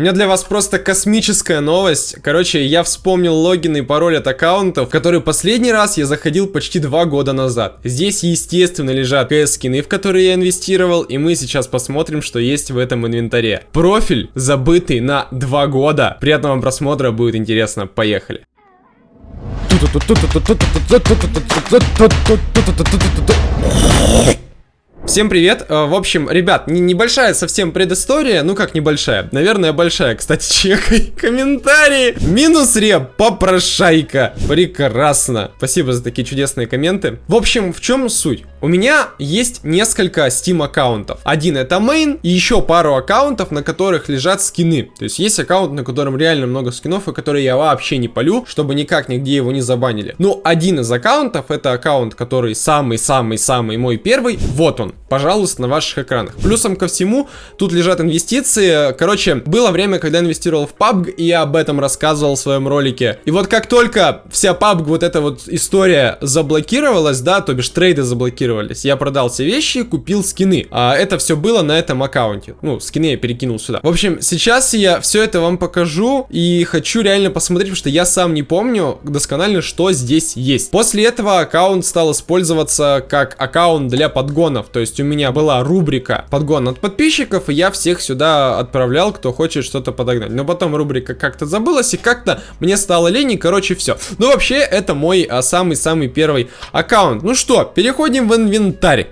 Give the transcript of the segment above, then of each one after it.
У меня для вас просто космическая новость. Короче, я вспомнил логин и пароль от аккаунтов, в который последний раз я заходил почти два года назад. Здесь, естественно, лежат КС-скины, в которые я инвестировал, и мы сейчас посмотрим, что есть в этом инвентаре. Профиль забытый на два года. Приятного просмотра, будет интересно. Поехали. Всем привет. Э, в общем, ребят, небольшая совсем предыстория. Ну как небольшая? Наверное, большая. Кстати, чекай комментарии. Минус реп, попрошайка. Прекрасно. Спасибо за такие чудесные комменты. В общем, в чем суть? У меня есть несколько Steam аккаунтов. Один это main и еще пару аккаунтов, на которых лежат скины. То есть есть аккаунт, на котором реально много скинов, и который я вообще не полю, чтобы никак нигде его не забанили. Ну, один из аккаунтов это аккаунт, который самый-самый-самый мой первый. Вот он пожалуйста, на ваших экранах. Плюсом ко всему, тут лежат инвестиции. Короче, было время, когда инвестировал в PUBG, и я об этом рассказывал в своем ролике. И вот как только вся PUBG, вот эта вот история заблокировалась, да, то бишь трейды заблокировались, я продал все вещи, купил скины. А это все было на этом аккаунте. Ну, скины я перекинул сюда. В общем, сейчас я все это вам покажу, и хочу реально посмотреть, потому что я сам не помню досконально, что здесь есть. После этого аккаунт стал использоваться как аккаунт для подгонов, то есть у меня была рубрика подгон от подписчиков, и я всех сюда отправлял, кто хочет что-то подогнать. Но потом рубрика как-то забылась, и как-то мне стало лень, и короче все. Ну вообще, это мой а, самый-самый первый аккаунт. Ну что, переходим в инвентарь.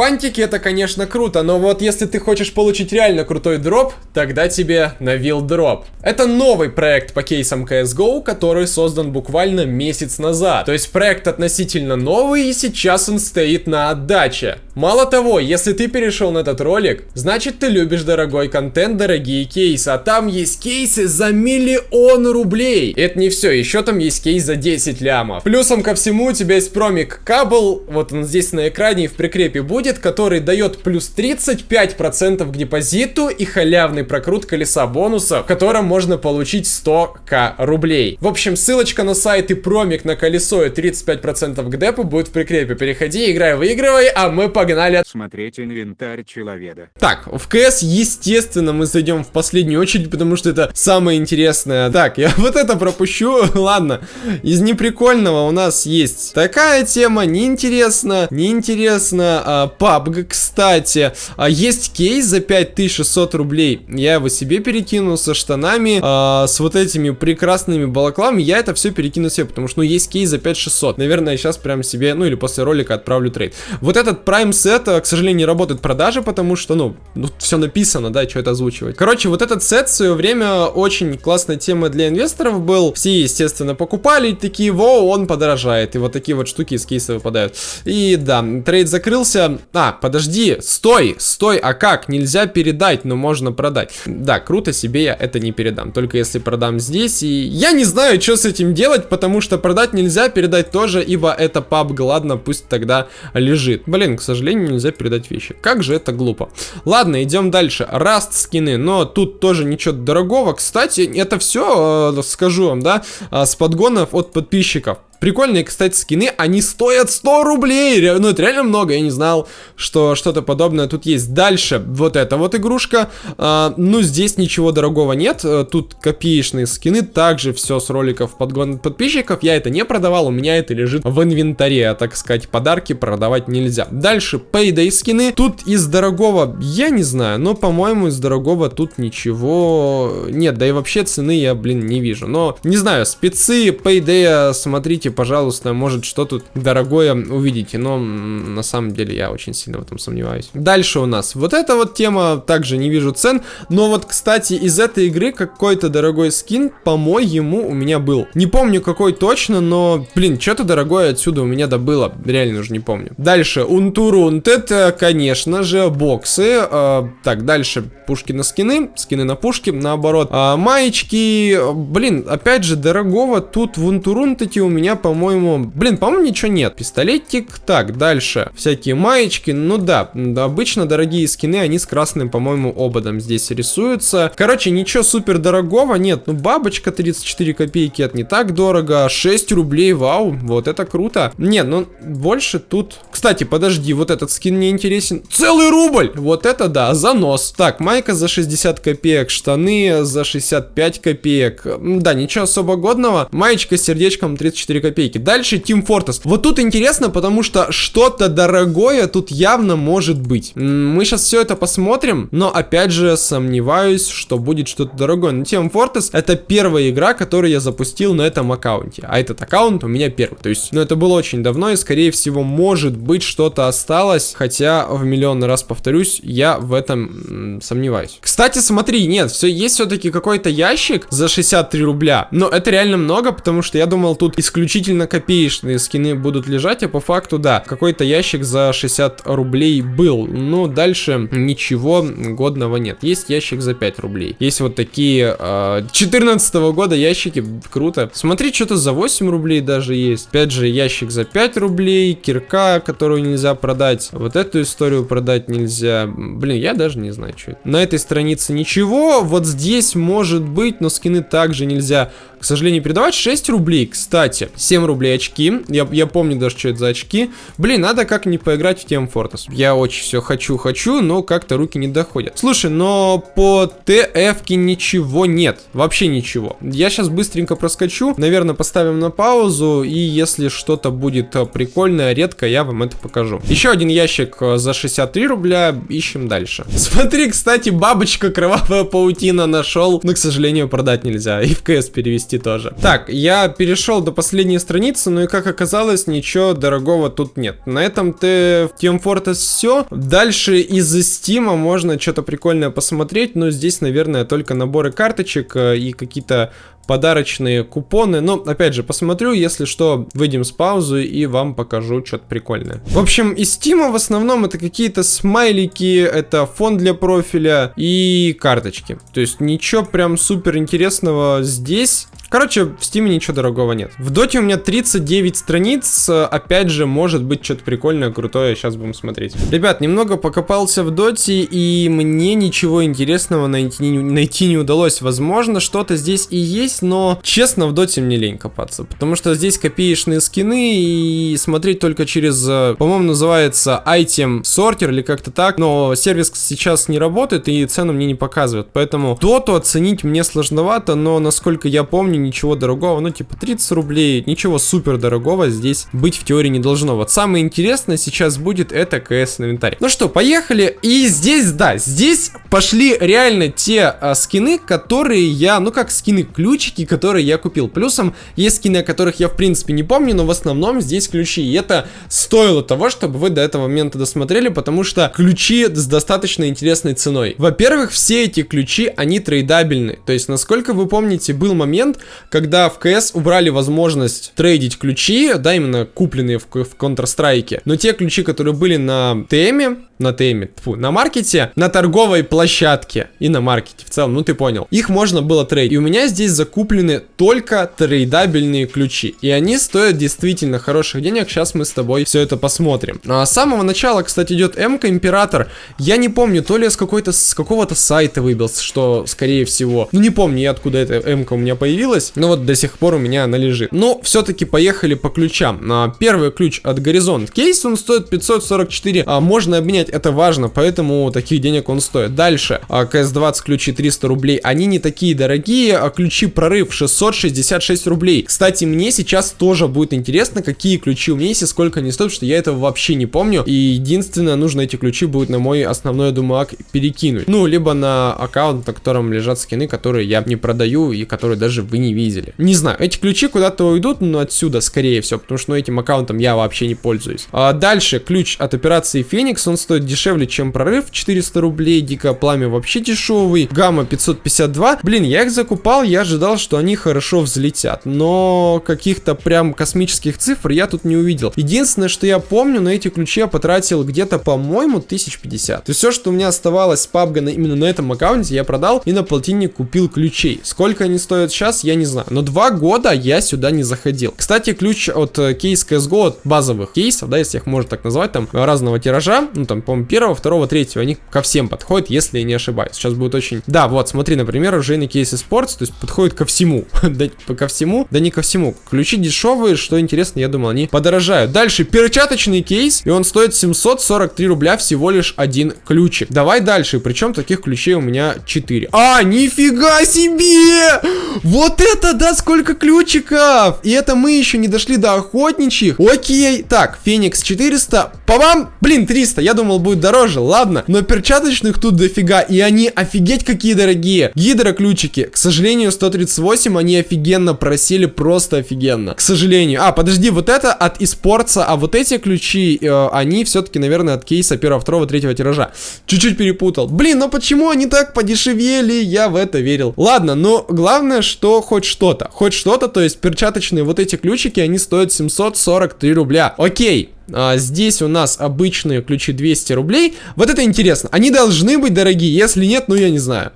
Фантики это, конечно, круто, но вот если ты хочешь получить реально крутой дроп, тогда тебе навил дроп. Это новый проект по кейсам CSGO, который создан буквально месяц назад. То есть проект относительно новый и сейчас он стоит на отдаче. Мало того, если ты перешел на этот ролик, значит ты любишь дорогой контент, дорогие кейсы, а там есть кейсы за миллион рублей. Это не все, еще там есть кейс за 10 лямов. Плюсом ко всему у тебя есть промик Кабл, вот он здесь на экране и в прикрепе будет, будет, который дает плюс 35% к депозиту и халявный прокрут колеса бонуса, в котором можно получить 100к рублей. В общем, ссылочка на сайт и промик на колесо и 35% к депу будет в прикрепе. Переходи, играй, выигрывай, а мы погнали. Смотреть инвентарь человека. Так, в КС, естественно, мы зайдем в последнюю очередь, потому что это самое интересное. Так, я вот это пропущу. Ладно, из неприкольного у нас есть такая тема, неинтересно, неинтересно, а, PUBG, кстати. А есть кейс за 5600 рублей. Я его себе перекинул со штанами, а, с вот этими прекрасными балаклами. Я это все перекину себе, потому что, ну, есть кейс за 5600. Наверное, сейчас прям себе, ну, или после ролика отправлю трейд. Вот этот Prime сет, к сожалению, не работает продажи, потому что, ну, ну все написано, да, что это озвучивать. Короче, вот этот сет в свое время очень классная тема для инвесторов был. Все, естественно, покупали, такие, во, он подорожает. И вот такие вот штуки из кейса выпадают. И да, трейд закрылся. А, подожди, стой, стой, а как? Нельзя передать, но можно продать. Да, круто, себе я это не передам, только если продам здесь. И я не знаю, что с этим делать, потому что продать нельзя, передать тоже, ибо это PUBG, ладно, пусть тогда лежит. Блин, к сожалению, нельзя передать вещи. Как же это глупо. Ладно, идем дальше. Раст скины, но тут тоже ничего дорогого. Кстати, это все, э, скажу вам, да, э, с подгонов от подписчиков. Прикольные, кстати, скины, они стоят 100 рублей. Ну, это реально много, я не знал, что что-то подобное тут есть. Дальше, вот эта вот игрушка. А, ну, здесь ничего дорогого нет. Э, тут копеечные скины, также все с роликов подгон подписчиков. Я это не продавал, у меня это лежит в инвентаре, а, так сказать, подарки продавать нельзя. Дальше, Payday скины. Тут из дорогого, я не знаю, но, по-моему, из дорогого тут ничего нет. Да и вообще цены я, блин, не вижу. Но, не знаю, спецы Payday, смотрите, Ищите, пожалуйста, может что тут дорогое увидите, но на самом деле я очень сильно в этом сомневаюсь. Дальше у нас вот эта вот тема, также не вижу цен, но вот, кстати, из этой игры какой-то дорогой скин, по-моему, у меня был. Не помню какой точно, но, блин, что-то дорогое отсюда у меня добыло, реально уже не помню. Дальше, Унтурунт, это, конечно же, боксы. Э, так, дальше, пушки на скины, скины на пушки, наоборот. Э, маечки, блин, опять же, дорогого тут в Унтурунтете у меня по-моему... Блин, по-моему, ничего нет. Пистолетик. Так, дальше. Всякие маечки. Ну да, обычно дорогие скины, они с красным, по-моему, ободом здесь рисуются. Короче, ничего супер дорогого нет. Ну, бабочка 34 копейки, это не так дорого. 6 рублей, вау, вот это круто. Нет, ну, больше тут... Кстати, подожди, вот этот скин мне интересен. Целый рубль! Вот это да, занос. Так, майка за 60 копеек, штаны за 65 копеек. Да, ничего особо годного. Маечка с сердечком 34 копейки. Дальше Team Fortress. Вот тут интересно, потому что что-то дорогое тут явно может быть. Мы сейчас все это посмотрим, но опять же сомневаюсь, что будет что-то дорогое. Но Team Fortress это первая игра, которую я запустил на этом аккаунте. А этот аккаунт у меня первый. То есть, ну это было очень давно и скорее всего может быть что-то осталось. Хотя в миллион раз повторюсь, я в этом сомневаюсь. Кстати, смотри, нет, все есть все-таки какой-то ящик за 63 рубля. Но это реально много, потому что я думал, тут исключительно копеечные скины будут лежать, а по факту, да, какой-то ящик за 60 рублей был. Но дальше ничего годного нет. Есть ящик за 5 рублей. Есть вот такие э, 14 -го года ящики, круто. Смотри, что-то за 8 рублей даже есть. Опять же, ящик за 5 рублей, кирка, которую нельзя продать. Вот эту историю продать нельзя. Блин, я даже не знаю, что это. На этой странице ничего. Вот здесь может быть, но скины также нельзя к сожалению, передавать 6 рублей, кстати. 7 рублей очки. Я, я помню даже, что это за очки. Блин, надо как-нибудь поиграть в тем Fortress. Я очень все хочу, хочу, но как-то руки не доходят. Слушай, но по ТФ ничего нет. Вообще ничего. Я сейчас быстренько проскочу. Наверное, поставим на паузу. И если что-то будет э, прикольное, редко, я вам это покажу. Еще один ящик э, за 63 рубля. Ищем дальше. Смотри, кстати, бабочка кровавая паутина нашел. Но, к сожалению, продать нельзя. И в КС перевести перевести тоже. Так, я перешел до последней страницы, ну и как оказалось, ничего дорогого тут нет. На этом ты в Team Fortress все. Дальше из Steam можно что-то прикольное посмотреть, но здесь, наверное, только наборы карточек э, и какие-то подарочные купоны. Но, опять же, посмотрю, если что, выйдем с паузы и вам покажу что-то прикольное. В общем, из Steam в основном это какие-то смайлики, это фон для профиля и карточки. То есть ничего прям супер интересного здесь. Короче, в Steam ничего дорогого нет. В Доте у меня 39 страниц. Опять же, может быть что-то прикольное, крутое. Сейчас будем смотреть. Ребят, немного покопался в Доте, и мне ничего интересного найти найти не удалось. Возможно, что-то здесь и есть, но, честно, в Доте мне лень копаться. Потому что здесь копеечные скины, и смотреть только через, э, по-моему, называется Item Sorter или как-то так. Но сервис сейчас не работает, и цену мне не показывает. Поэтому Доту оценить мне сложновато, но, насколько я помню, ничего дорогого, ну типа 30 рублей, ничего супер дорогого здесь быть в теории не должно. Вот самое интересное сейчас будет это КС инвентарь. Ну что, поехали. И здесь, да, здесь пошли реально те а, скины, которые я, ну как скины, ключики, которые я купил. Плюсом есть скины, о которых я в принципе не помню, но в основном здесь ключи. И это стоило того, чтобы вы до этого момента досмотрели, потому что ключи с достаточно интересной ценой. Во-первых, все эти ключи, они трейдабельны. То есть, насколько вы помните, был момент, когда в CS убрали возможность трейдить ключи, да, именно купленные в, в Counter-Strike, но те ключи, которые были на теме, на теме, фу, на маркете, на торговой площадке и на маркете в целом, ну ты понял. Их можно было трейдить. И у меня здесь закуплены только трейдабельные ключи. И они стоят действительно хороших денег. Сейчас мы с тобой все это посмотрим. А с самого начала, кстати, идет МК Император. Я не помню, то ли с какой-то с какого-то сайта выбился, что скорее всего. Ну не помню я, откуда эта МК у меня появилась. Но вот до сих пор у меня она лежит. Но все-таки поехали по ключам. Первый ключ от Горизонт Кейс, он стоит 544. А можно обменять это важно, поэтому таких денег он стоит. Дальше, а, КС-20 ключи 300 рублей, они не такие дорогие, а ключи прорыв 666 рублей. Кстати, мне сейчас тоже будет интересно, какие ключи у меня есть и сколько они стоят, что я этого вообще не помню. И единственное, нужно эти ключи будет на мой основной, я думаю, ак перекинуть. Ну, либо на аккаунт, на котором лежат скины, которые я не продаю и которые даже вы не видели. Не знаю, эти ключи куда-то уйдут, но отсюда, скорее всего, потому что ну, этим аккаунтом я вообще не пользуюсь. А дальше, ключ от операции Феникс, он стоит дешевле, чем прорыв, 400 рублей, дикое пламя вообще дешевый, гамма 552. Блин, я их закупал, я ожидал что они хорошо взлетят, но каких-то прям космических цифр я тут не увидел. Единственное, что я помню, на эти ключи я потратил где-то, по-моему, 1050. То есть все, что у меня оставалось с PUBG именно на этом аккаунте, я продал и на полтинник купил ключей. Сколько они стоят сейчас, я не знаю. Но два года я сюда не заходил. Кстати, ключ от э, кейс CSGO, от базовых кейсов, да, если их можно так назвать, там разного тиража, ну там, по-моему, первого, второго, третьего, они ко всем подходят, если я не ошибаюсь. Сейчас будет очень... Да, вот, смотри, например, уже на кейсе Sports, то есть подходит ко всему. да, ко всему, да не ко всему. Ключи дешевые, что интересно, я думал, они подорожают. Дальше, перчаточный кейс, и он стоит 743 рубля всего лишь один ключик. Давай дальше, причем таких ключей у меня 4. А, нифига себе! Вот это, да, сколько ключиков! И это мы еще не дошли до охотничьих. Окей, так, Феникс 400, по вам, блин, 300, я думал будет дороже, ладно. Но перчаточных тут дофига, и они офигеть какие дорогие. Гидроключики, к сожалению, 138, они офигенно просили, просто офигенно. К сожалению. А, подожди, вот это от испорца, а вот эти ключи, э, они все-таки, наверное, от кейса первого, второго, третьего тиража. Чуть-чуть перепутал. Блин, ну почему они так подешевели? Я в это верил. Ладно, но главное, что хоть что-то. Хоть что-то, то есть перчаточные вот эти ключики, они стоят 743 рубля. Окей. А, здесь у нас обычные ключи 200 рублей. Вот это интересно. Они должны быть дорогие. Если нет, ну я не знаю.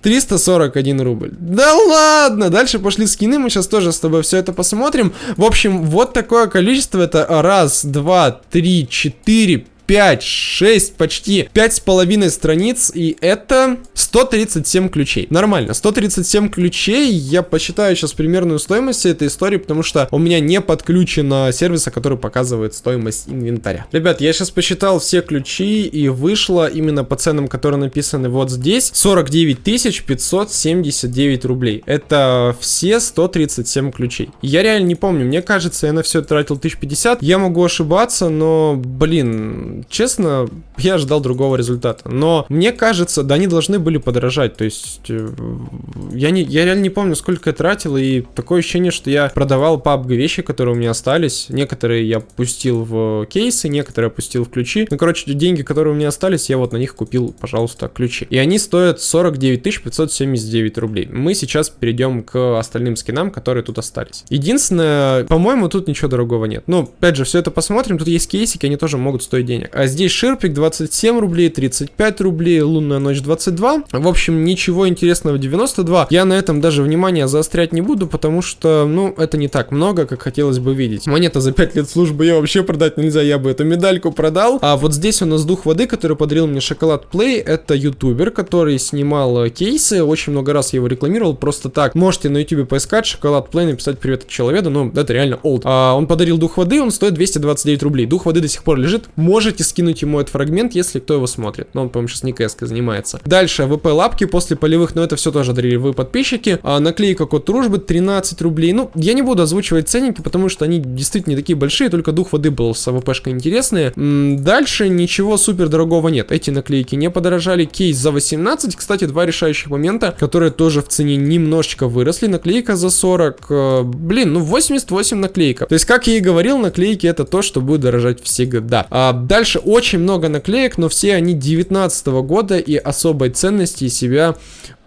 341 рубль. Да ладно! Дальше пошли скины, мы сейчас тоже с тобой все это посмотрим. В общем, вот такое количество. Это раз, два, три, четыре, 5, 6, почти 5,5 страниц, и это 137 ключей. Нормально, 137 ключей, я посчитаю сейчас примерную стоимость этой истории, потому что у меня не подключено сервиса, который показывает стоимость инвентаря. Ребят, я сейчас посчитал все ключи, и вышло именно по ценам, которые написаны вот здесь, 49 579 рублей. Это все 137 ключей. Я реально не помню, мне кажется, я на все тратил 1050, я могу ошибаться, но, блин, честно, я ожидал другого результата. Но мне кажется, да, они должны были подорожать. То есть, э, я, не, я реально не помню, сколько я тратил, и такое ощущение, что я продавал PUBG вещи, которые у меня остались. Некоторые я пустил в кейсы, некоторые пустил в ключи. Ну, короче, деньги, которые у меня остались, я вот на них купил, пожалуйста, ключи. И они стоят 49 579 рублей. Мы сейчас перейдем к остальным скинам, которые тут остались. Единственное, по-моему, тут ничего дорогого нет. Ну, опять же, все это посмотрим. Тут есть кейсики, они тоже могут стоить денег. А здесь Ширпик 27 рублей, 35 рублей, Лунная ночь 22. В общем, ничего интересного 92. Я на этом даже внимание заострять не буду, потому что, ну, это не так много, как хотелось бы видеть. Монета за 5 лет службы я вообще продать нельзя, я бы эту медальку продал. А вот здесь у нас дух воды, который подарил мне шоколад Play. Это ютубер, который снимал э, кейсы, очень много раз я его рекламировал, просто так. Можете на ютубе поискать шоколад Play, написать привет от человека, ну, это реально old. А, он подарил дух воды, он стоит 229 рублей. Дух воды до сих пор лежит, можете можете скинуть ему этот фрагмент, если кто его смотрит. Но он, по-моему, сейчас не кс занимается. Дальше, ВП лапки после полевых, но это все тоже дарили вы подписчики. А, наклейка код дружбы 13 рублей. Ну, я не буду озвучивать ценники, потому что они действительно не такие большие, только дух воды был с АВПшкой интересные. -м, дальше ничего супер дорогого нет. Эти наклейки не подорожали. Кейс за 18, кстати, два решающих момента, которые тоже в цене немножечко выросли. Наклейка за 40, э, блин, ну 88 наклейка. То есть, как я и говорил, наклейки это то, что будет дорожать всегда. А, дальше Дальше очень много наклеек, но все они 19 года и особой ценности себя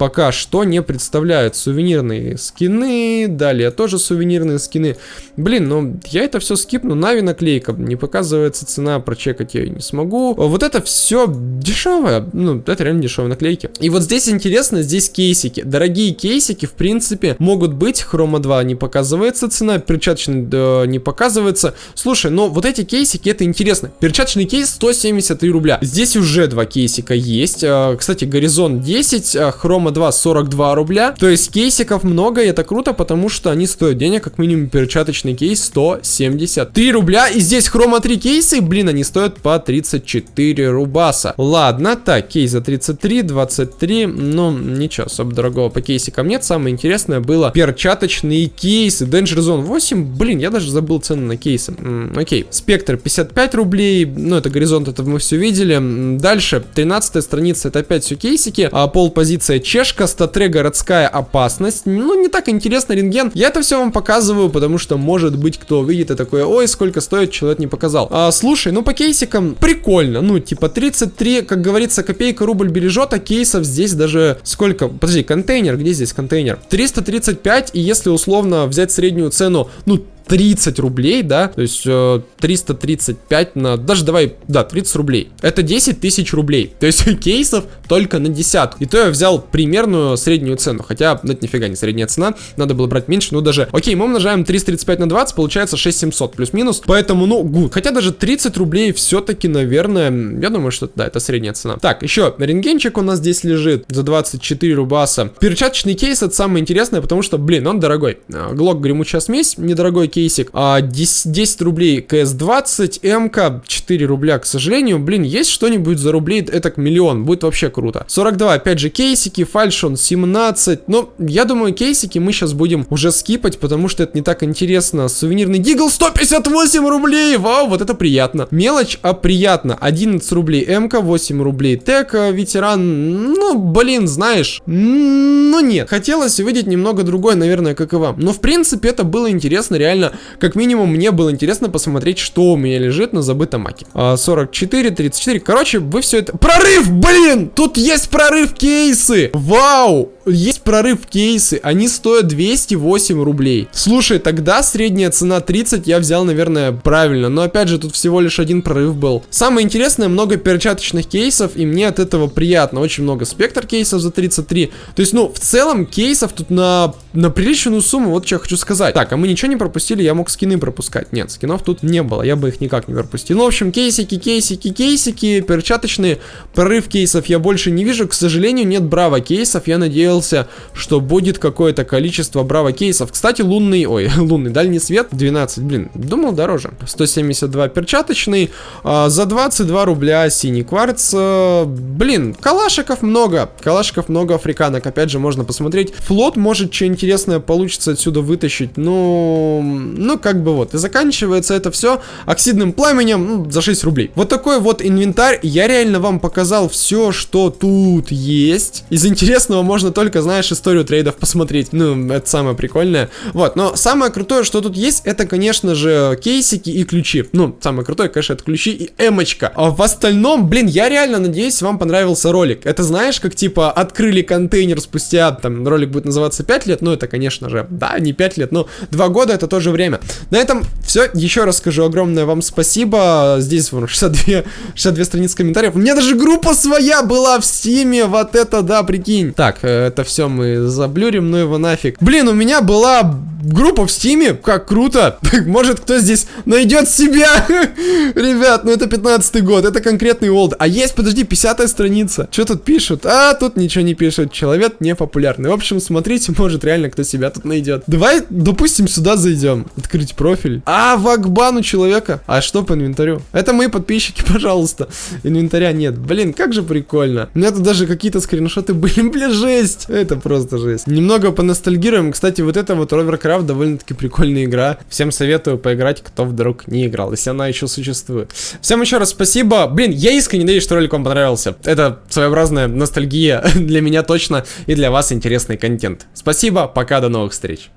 пока что не представляют. Сувенирные скины, далее тоже сувенирные скины. Блин, ну я это все скипну. Нави наклейка, не показывается цена, прочекать я не смогу. Вот это все дешевое, ну это реально дешевые наклейки. И вот здесь интересно, здесь кейсики. Дорогие кейсики, в принципе, могут быть. Хрома 2 не показывается цена, перчаточный да, не показывается. Слушай, но вот эти кейсики, это интересно. Перчаточный кейс 173 рубля. Здесь уже два кейсика есть. А, кстати, Горизонт 10, а, Хрома 2 42 рубля. То есть кейсиков много, и это круто, потому что они стоят денег, как минимум перчаточный кейс 173 рубля. И здесь хрома 3 кейсы, блин, они стоят по 34 рубаса. Ладно, так, кейс за 33, 23, ну, ничего особо дорогого по кейсикам нет. Самое интересное было перчаточные кейсы. Danger Zone 8, блин, я даже забыл цены на кейсы. М окей, спектр 55 рублей, ну, это горизонт, это мы все видели. Дальше, 13 страница, это опять все кейсики. А, пол позиция чешка, статре городская опасность. Ну, не так интересно, рентген. Я это все вам показываю, потому что, может быть, кто увидит и такое, ой, сколько стоит, человек не показал. А, слушай, ну, по кейсикам прикольно. Ну, типа 33, как говорится, копейка рубль бережет, а кейсов здесь даже сколько? Подожди, контейнер, где здесь контейнер? 335, и если условно взять среднюю цену, ну, 30 рублей, да, то есть э, 335 на, даже давай, да, 30 рублей. Это 10 тысяч рублей. То есть кейсов только на десятку. И то я взял примерную среднюю цену, хотя ну, это нифига не средняя цена, надо было брать меньше, ну даже, окей, мы умножаем 335 на 20, получается 6700 плюс-минус, поэтому, ну, гуд. Хотя даже 30 рублей все-таки, наверное, я думаю, что да, это средняя цена. Так, еще рентгенчик у нас здесь лежит за 24 рубаса. Перчаточный кейс это самое интересное, потому что, блин, он дорогой. Глок гремучая смесь, недорогой кейс кейсик. А 10, 10 рублей КС-20, МК 4 рубля, к сожалению. Блин, есть что-нибудь за рублей, это к миллион, будет вообще круто. 42, опять же, кейсики, фальшон 17. Но я думаю, кейсики мы сейчас будем уже скипать, потому что это не так интересно. Сувенирный дигл 158 рублей, вау, вот это приятно. Мелочь, а приятно. 11 рублей МК, 8 рублей ТЭК, ветеран, ну, блин, знаешь, ну нет. Хотелось увидеть немного другое, наверное, как и вам. Но, в принципе, это было интересно, реально как минимум, мне было интересно посмотреть, что у меня лежит на забытом маке. 44, а, 34. Короче, вы все это... Прорыв, блин! Тут есть прорыв кейсы! Вау! Есть прорыв кейсы, они стоят 208 рублей. Слушай, тогда средняя цена 30 я взял, наверное, правильно, но опять же тут всего лишь один прорыв был. Самое интересное, много перчаточных кейсов, и мне от этого приятно. Очень много спектр кейсов за 33. То есть, ну, в целом кейсов тут на, на приличную сумму, вот что я хочу сказать. Так, а мы ничего не пропустили, я мог скины пропускать. Нет, скинов тут не было, я бы их никак не пропустил. Ну, в общем, кейсики, кейсики, кейсики, перчаточные. Прорыв кейсов я больше не вижу, к сожалению, нет браво кейсов, я надеюсь надеялся, что будет какое-то количество браво кейсов. Кстати, лунный, ой, лунный дальний свет 12, блин, думал дороже. 172 перчаточный, а, за 22 рубля синий кварц. А, блин, калашиков много, калашиков много африканок, опять же, можно посмотреть. Флот может что интересное получится отсюда вытащить, ну, ну, как бы вот. И заканчивается это все оксидным пламенем ну, за 6 рублей. Вот такой вот инвентарь. Я реально вам показал все, что тут есть. Из интересного можно только только, знаешь, историю трейдов посмотреть. Ну, это самое прикольное. Вот, но самое крутое, что тут есть, это, конечно же, кейсики и ключи. Ну, самое крутое, конечно, это ключи и эмочка. А в остальном, блин, я реально надеюсь, вам понравился ролик. Это знаешь, как типа открыли контейнер спустя, там, ролик будет называться 5 лет, ну, это, конечно же, да, не 5 лет, но 2 года это тоже время. На этом все. Еще раз скажу огромное вам спасибо. Здесь, вон, 62, 62 страницы комментариев. У меня даже группа своя была в Steam е, вот это да, прикинь. Так, э, это все мы заблюрим, ну его нафиг. Блин, у меня была группа в Steam е, как круто. Может кто здесь найдет себя? Ребят, ну это 15 год, это конкретный old. А есть, подожди, 50 страница. Что тут пишут? А, тут ничего не пишут. Человек не популярный. В общем, смотрите, может реально кто себя тут найдет. Давай, допустим, сюда зайдем. Открыть профиль. А, VAC ban у человека. А что по инвентарю? Это мои подписчики, пожалуйста. Инвентаря нет. Блин, как же прикольно. У меня тут даже какие-то скриншоты были. Бля, жесть. Это просто жесть. Немного поностальгируем. Кстати, вот это вот Rovercraft довольно-таки прикольная игра. Всем советую поиграть, кто вдруг не играл, если она еще существует. Всем еще раз спасибо. Блин, я искренне надеюсь, что ролик вам понравился. Это своеобразная ностальгия для меня точно и для вас интересный контент. Спасибо, пока, до новых встреч.